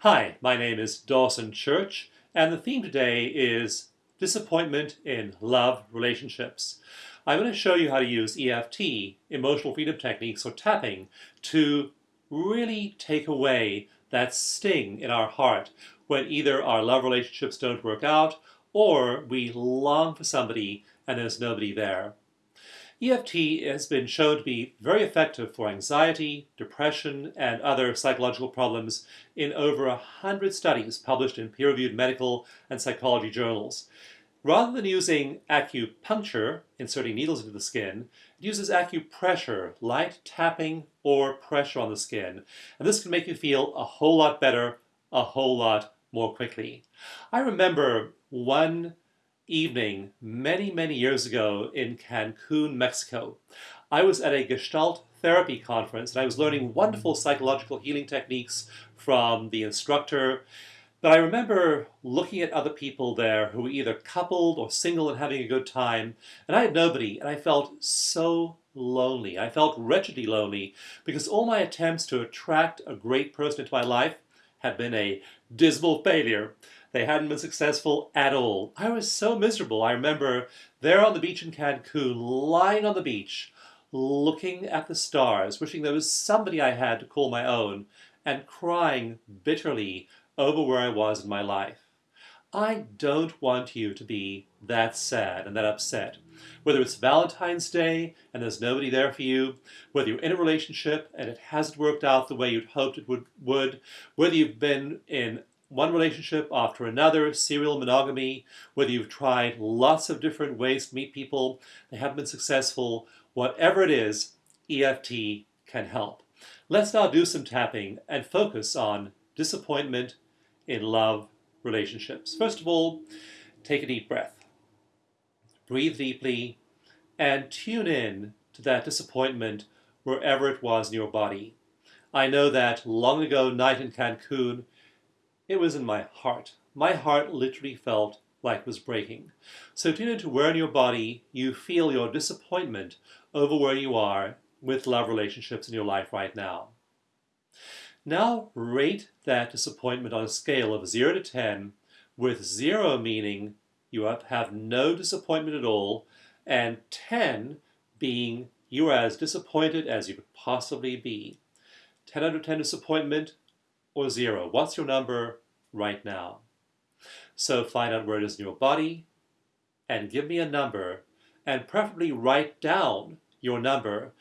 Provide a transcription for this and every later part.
Hi, my name is Dawson Church, and the theme today is disappointment in love relationships. I'm going to show you how to use EFT, emotional freedom techniques, or tapping, to really take away that sting in our heart when either our love relationships don't work out or we long for somebody and there's nobody there. EFT has been shown to be very effective for anxiety, depression, and other psychological problems in over a hundred studies published in peer-reviewed medical and psychology journals. Rather than using acupuncture, inserting needles into the skin, it uses acupressure, light tapping or pressure on the skin. And this can make you feel a whole lot better, a whole lot more quickly. I remember one evening many, many years ago in Cancun, Mexico. I was at a Gestalt therapy conference and I was learning wonderful psychological healing techniques from the instructor. But I remember looking at other people there who were either coupled or single and having a good time, and I had nobody, and I felt so lonely. I felt wretchedly lonely because all my attempts to attract a great person into my life had been a dismal failure. They hadn't been successful at all. I was so miserable. I remember there on the beach in Cancun, lying on the beach, looking at the stars, wishing there was somebody I had to call my own, and crying bitterly over where I was in my life. I don't want you to be that sad and that upset. Whether it's Valentine's Day and there's nobody there for you, whether you're in a relationship and it hasn't worked out the way you'd hoped it would, would whether you've been in one relationship after another, serial monogamy, whether you've tried lots of different ways to meet people, they haven't been successful, whatever it is, EFT can help. Let's now do some tapping and focus on disappointment in love relationships. First of all, take a deep breath. Breathe deeply and tune in to that disappointment wherever it was in your body. I know that long ago night in Cancun, it was in my heart. My heart literally felt like it was breaking. So tune into where in your body you feel your disappointment over where you are with love relationships in your life right now. Now rate that disappointment on a scale of 0 to 10, with 0 meaning you have no disappointment at all, and 10 being you are as disappointed as you could possibly be. 10 out of 10 disappointment, or zero? What's your number right now? So find out where it is in your body and give me a number and preferably write down your number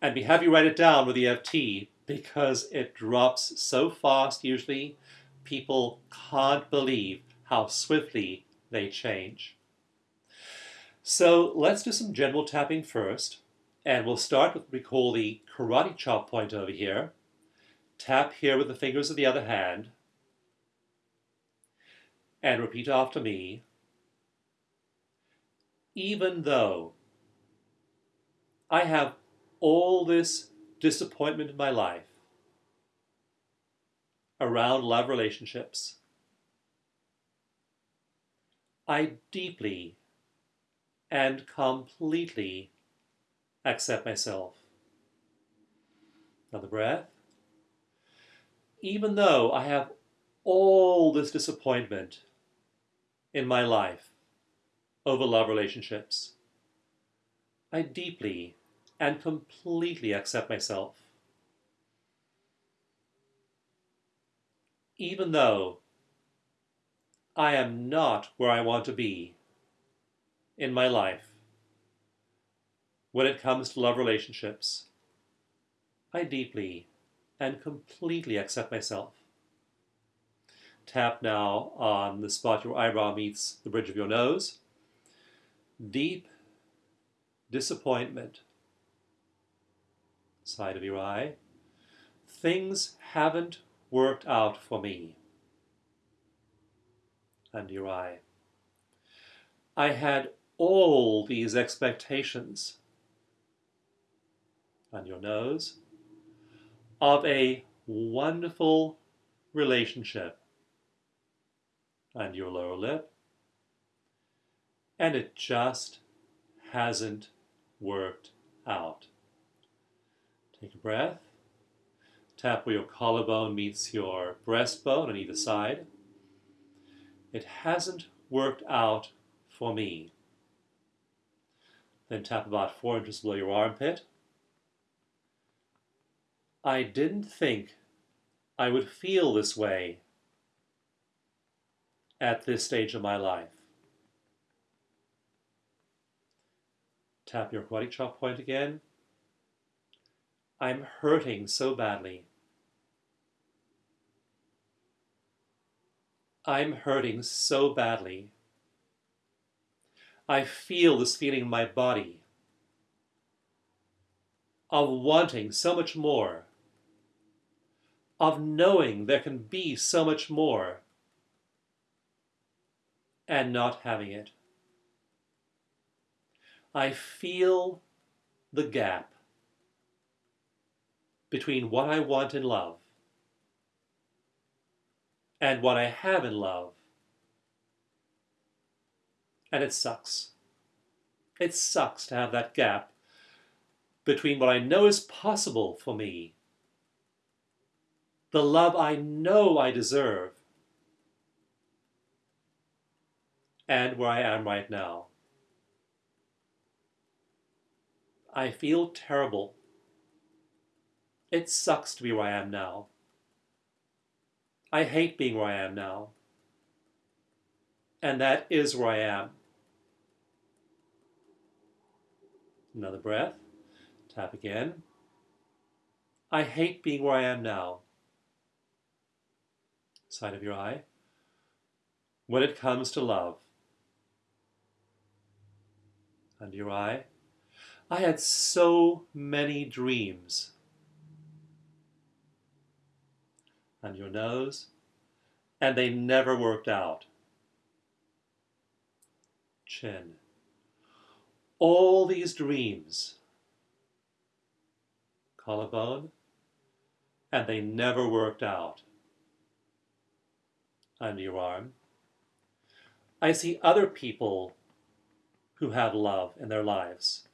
and be have you write it down with EFT because it drops so fast usually people can't believe how swiftly they change. So let's do some general tapping first and we'll start with what we call the karate chop point over here. Tap here with the fingers of the other hand. And repeat after me. Even though I have all this disappointment in my life around love relationships, I deeply and completely accept myself. Another breath even though I have all this disappointment in my life over love relationships, I deeply and completely accept myself. Even though I am not where I want to be in my life when it comes to love relationships, I deeply and completely accept myself. Tap now on the spot your eyebrow meets the bridge of your nose. Deep disappointment. Side of your eye. Things haven't worked out for me. Under your eye. I had all these expectations. On your nose of a wonderful relationship and your lower lip, and it just hasn't worked out. Take a breath. Tap where your collarbone meets your breastbone on either side. It hasn't worked out for me. Then tap about four inches below your armpit. I didn't think I would feel this way at this stage of my life. Tap your karate chop point again. I'm hurting so badly. I'm hurting so badly. I feel this feeling in my body of wanting so much more, of knowing there can be so much more, and not having it. I feel the gap between what I want in love and what I have in love. And it sucks. It sucks to have that gap between what I know is possible for me, the love I know I deserve, and where I am right now. I feel terrible. It sucks to be where I am now. I hate being where I am now. And that is where I am. Another breath. Tap again. I hate being where I am now. Side of your eye. When it comes to love. Under your eye. I had so many dreams. On your nose, and they never worked out. Chin. All these dreams. Collarbone, and they never worked out. Under your arm. I see other people who have love in their lives.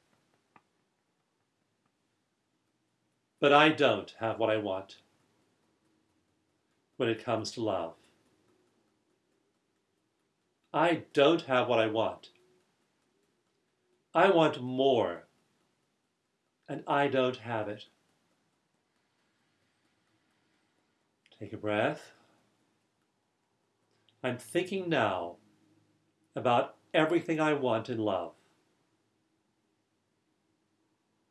But I don't have what I want when it comes to love. I don't have what I want. I want more, and I don't have it. Take a breath. I'm thinking now about everything I want in love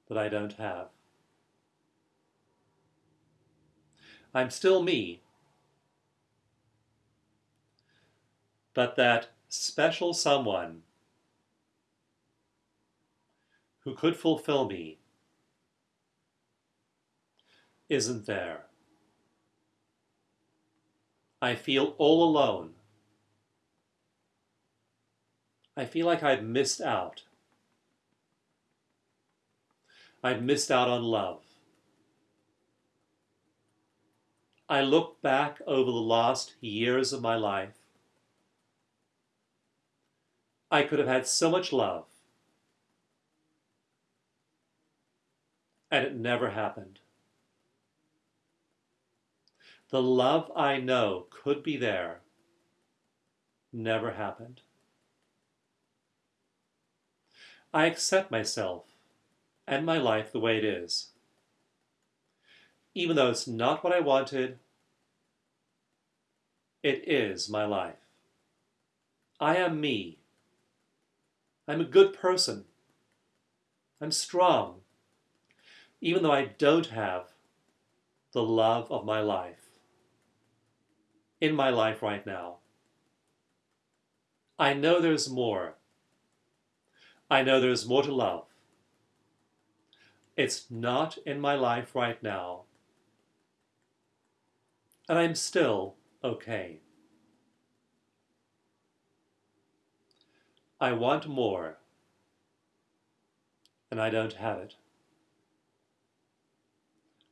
that I don't have. I'm still me. But that special someone who could fulfill me isn't there. I feel all alone. I feel like I've missed out. I've missed out on love. I look back over the last years of my life. I could have had so much love. And it never happened. The love I know could be there never happened. I accept myself and my life the way it is even though it's not what I wanted, it is my life. I am me. I'm a good person. I'm strong, even though I don't have the love of my life in my life right now. I know there's more. I know there's more to love. It's not in my life right now and I'm still okay. I want more, and I don't have it.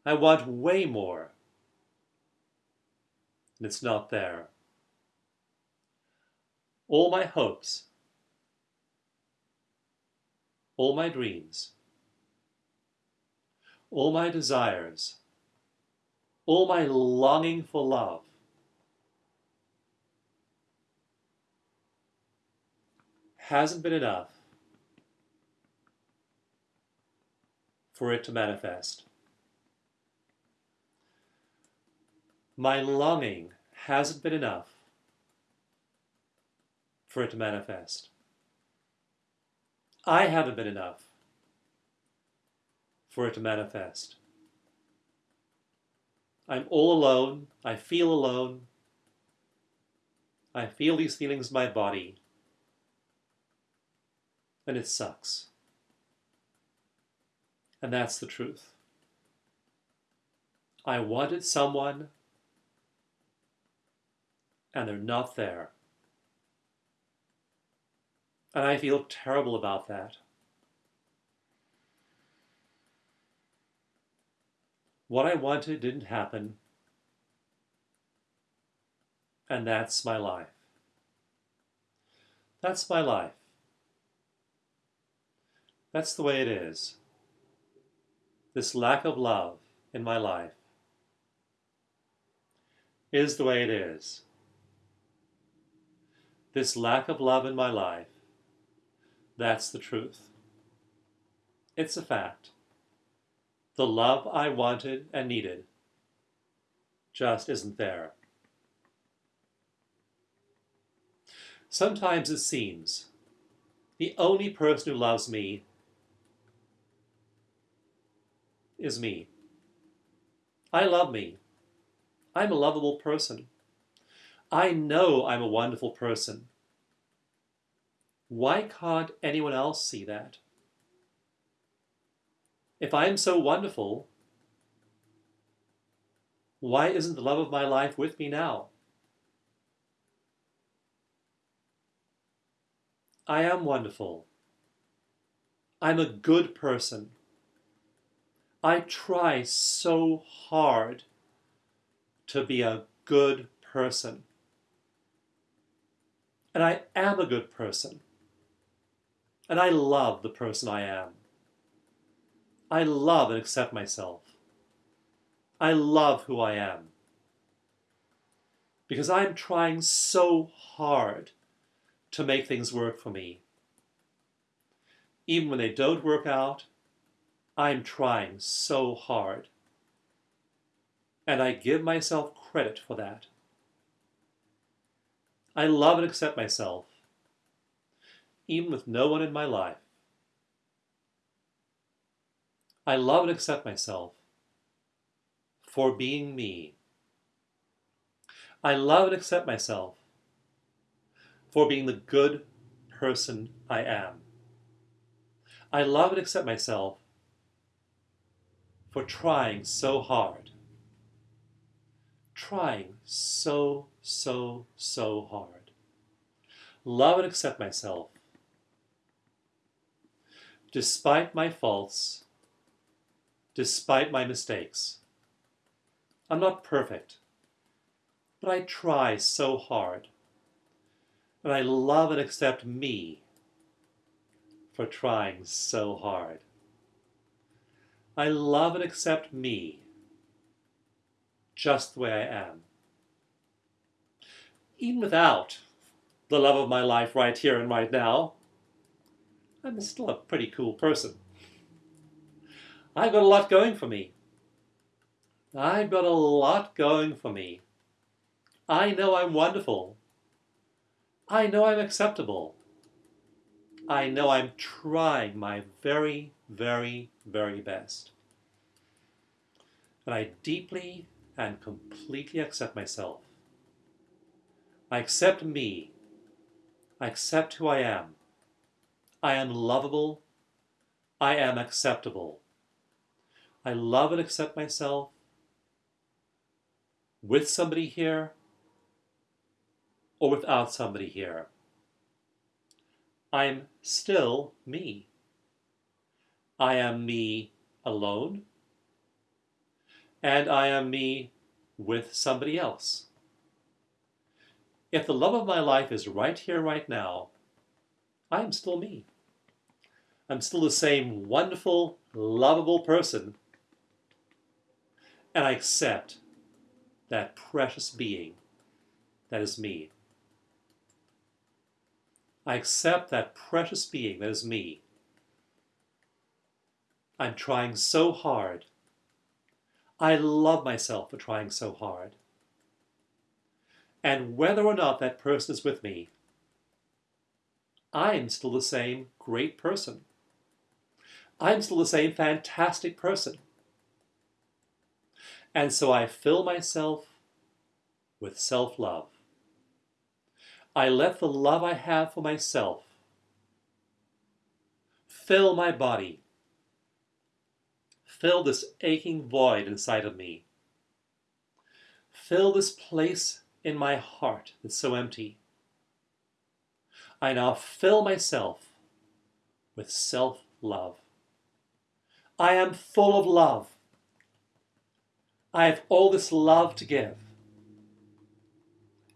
I want way more, and it's not there. All my hopes, all my dreams, all my desires all my longing for love, hasn't been enough for it to manifest. My longing hasn't been enough for it to manifest. I haven't been enough for it to manifest. I'm all alone. I feel alone. I feel these feelings in my body. And it sucks. And that's the truth. I wanted someone, and they're not there. And I feel terrible about that. What I wanted didn't happen. And that's my life. That's my life. That's the way it is. This lack of love in my life is the way it is. This lack of love in my life, that's the truth. It's a fact. The love I wanted and needed just isn't there. Sometimes it seems the only person who loves me is me. I love me. I'm a lovable person. I know I'm a wonderful person. Why can't anyone else see that? If I am so wonderful, why isn't the love of my life with me now? I am wonderful. I'm a good person. I try so hard to be a good person. And I am a good person. And I love the person I am. I love and accept myself. I love who I am. Because I'm trying so hard to make things work for me. Even when they don't work out, I'm trying so hard. And I give myself credit for that. I love and accept myself, even with no one in my life. I love and accept myself for being me. I love and accept myself for being the good person I am. I love and accept myself for trying so hard. Trying so, so, so hard. Love and accept myself despite my faults despite my mistakes. I'm not perfect, but I try so hard. And I love and accept me for trying so hard. I love and accept me just the way I am. Even without the love of my life right here and right now, I'm still a pretty cool person. I've got a lot going for me. I've got a lot going for me. I know I'm wonderful. I know I'm acceptable. I know I'm trying my very, very, very best. And I deeply and completely accept myself. I accept me. I accept who I am. I am lovable. I am acceptable. I love and accept myself with somebody here or without somebody here. I'm still me. I am me alone, and I am me with somebody else. If the love of my life is right here, right now, I am still me. I'm still the same wonderful, lovable person and I accept that precious being that is me. I accept that precious being that is me. I'm trying so hard. I love myself for trying so hard. And whether or not that person is with me, I'm still the same great person. I'm still the same fantastic person. And so I fill myself with self-love. I let the love I have for myself fill my body, fill this aching void inside of me, fill this place in my heart that's so empty. I now fill myself with self-love. I am full of love. I have all this love to give.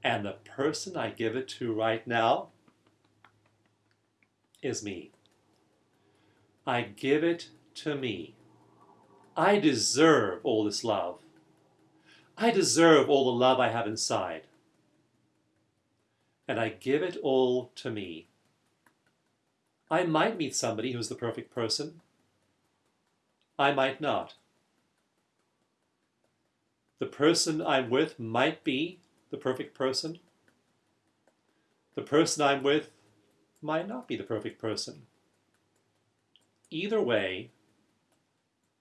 And the person I give it to right now is me. I give it to me. I deserve all this love. I deserve all the love I have inside. And I give it all to me. I might meet somebody who's the perfect person. I might not. The person I'm with might be the perfect person. The person I'm with might not be the perfect person. Either way,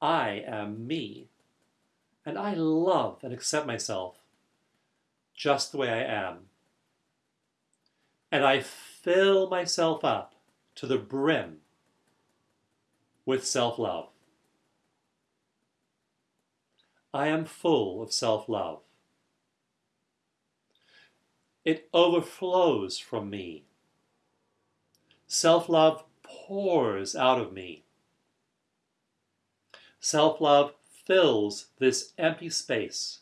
I am me. And I love and accept myself just the way I am. And I fill myself up to the brim with self-love. I am full of self-love. It overflows from me. Self-love pours out of me. Self-love fills this empty space.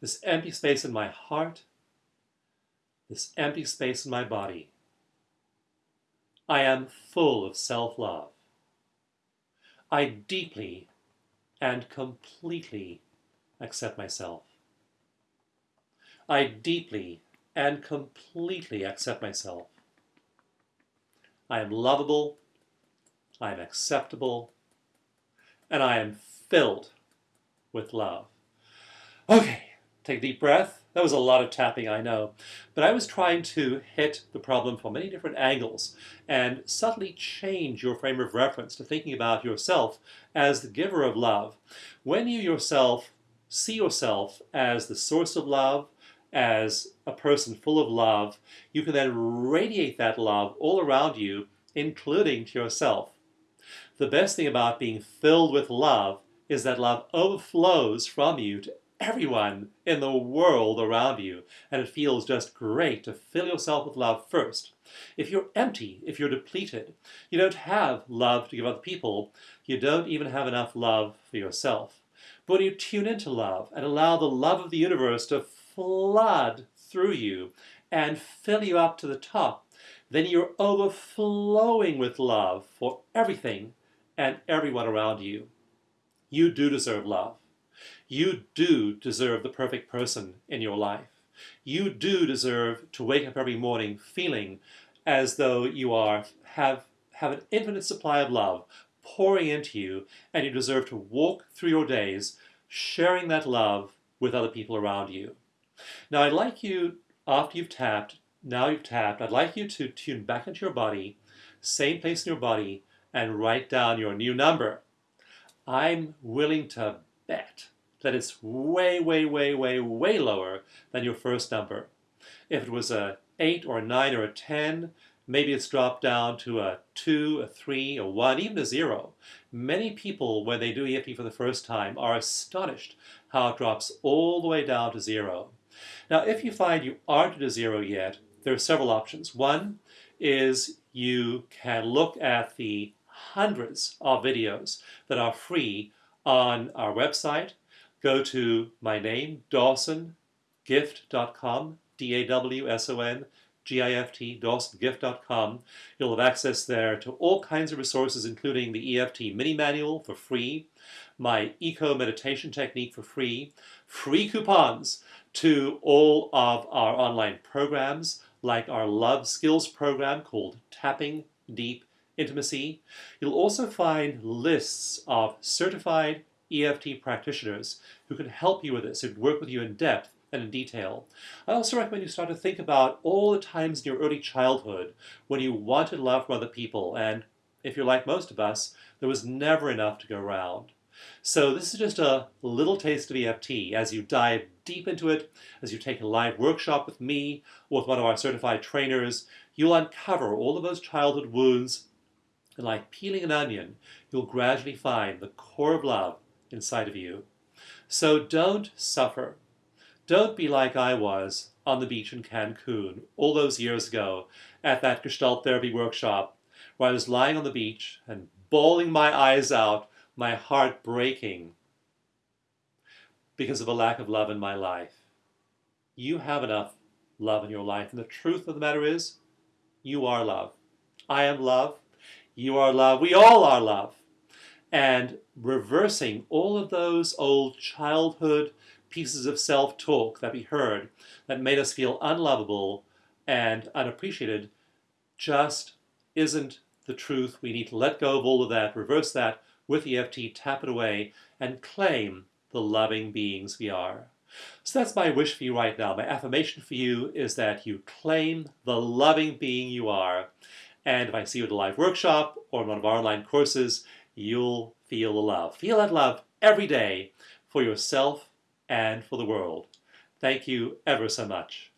This empty space in my heart, this empty space in my body. I am full of self-love. I deeply and completely accept myself. I deeply and completely accept myself. I am lovable, I am acceptable, and I am filled with love. Okay, take a deep breath. That was a lot of tapping, I know. But I was trying to hit the problem from many different angles and subtly change your frame of reference to thinking about yourself as the giver of love. When you yourself see yourself as the source of love, as a person full of love, you can then radiate that love all around you, including to yourself. The best thing about being filled with love is that love overflows from you to everyone in the world around you. And it feels just great to fill yourself with love first. If you're empty, if you're depleted, you don't have love to give other people, you don't even have enough love for yourself. But when you tune into love and allow the love of the universe to flood through you and fill you up to the top, then you're overflowing with love for everything and everyone around you. You do deserve love. You do deserve the perfect person in your life. You do deserve to wake up every morning feeling as though you are have have an infinite supply of love pouring into you and you deserve to walk through your days sharing that love with other people around you. Now I'd like you, after you've tapped, now you've tapped, I'd like you to tune back into your body, same place in your body, and write down your new number. I'm willing to bet that it's way, way, way, way, way lower than your first number. If it was a 8 or a 9 or a 10, maybe it's dropped down to a 2, a 3, a 1, even a 0. Many people, when they do EFT for the first time, are astonished how it drops all the way down to 0. Now, if you find you aren't at a zero yet, there are several options. One is you can look at the hundreds of videos that are free on our website. Go to my name, dawsongift.com, D-A-W-S-O-N, G-I-F-T, dawsongift.com. You'll have access there to all kinds of resources, including the EFT mini manual for free, my eco meditation technique for free, free coupons to all of our online programs, like our Love Skills program called Tapping Deep Intimacy. You'll also find lists of certified EFT practitioners who can help you with this, who can work with you in depth and in detail. I also recommend you start to think about all the times in your early childhood when you wanted love from other people, and if you're like most of us, there was never enough to go around. So this is just a little taste of EFT. As you dive deep into it, as you take a live workshop with me or with one of our certified trainers, you'll uncover all of those childhood wounds. And like peeling an onion, you'll gradually find the core of love inside of you. So don't suffer. Don't be like I was on the beach in Cancun all those years ago at that Gestalt therapy workshop where I was lying on the beach and bawling my eyes out, my heart breaking because of a lack of love in my life. You have enough love in your life. And the truth of the matter is, you are love. I am love. You are love. We all are love. And reversing all of those old childhood pieces of self-talk that we heard that made us feel unlovable and unappreciated just isn't the truth. We need to let go of all of that, reverse that with EFT, tap it away, and claim the loving beings we are. So that's my wish for you right now. My affirmation for you is that you claim the loving being you are. And if I see you at a live workshop or in one of our online courses, you'll feel the love. Feel that love every day for yourself and for the world. Thank you ever so much.